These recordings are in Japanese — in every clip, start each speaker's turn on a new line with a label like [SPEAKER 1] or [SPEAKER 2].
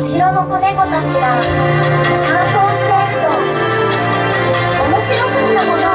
[SPEAKER 1] 城の子猫たちが散歩をしていると面白そうなもの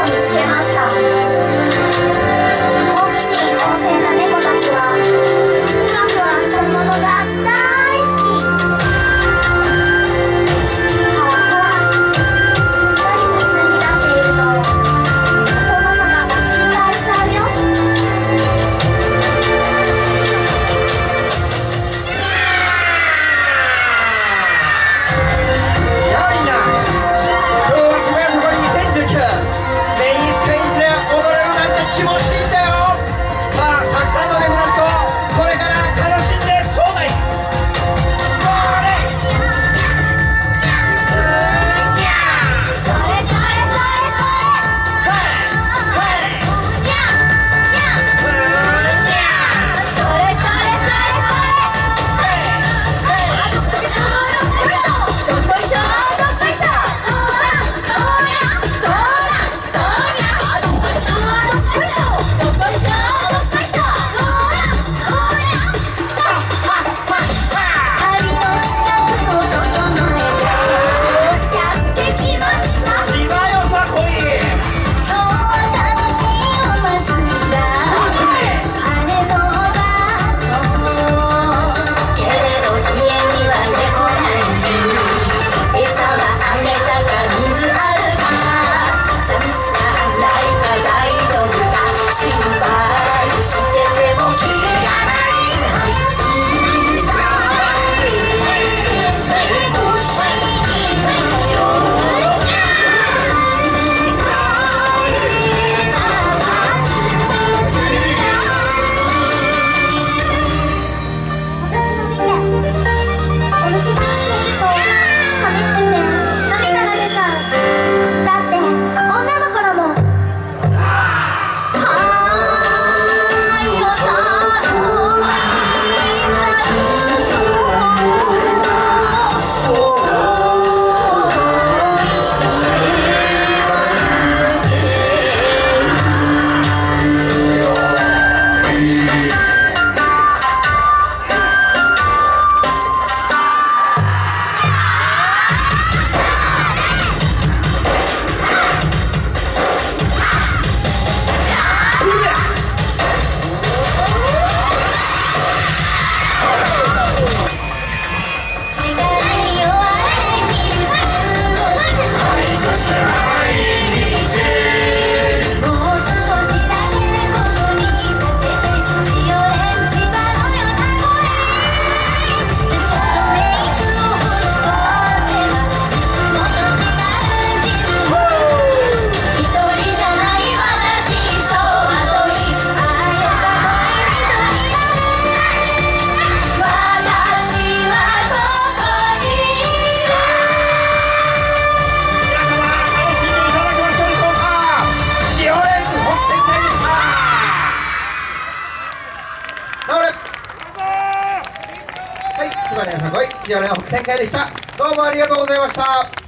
[SPEAKER 1] 土屋礼の
[SPEAKER 2] 北戦会でした。どうもありがとうございました。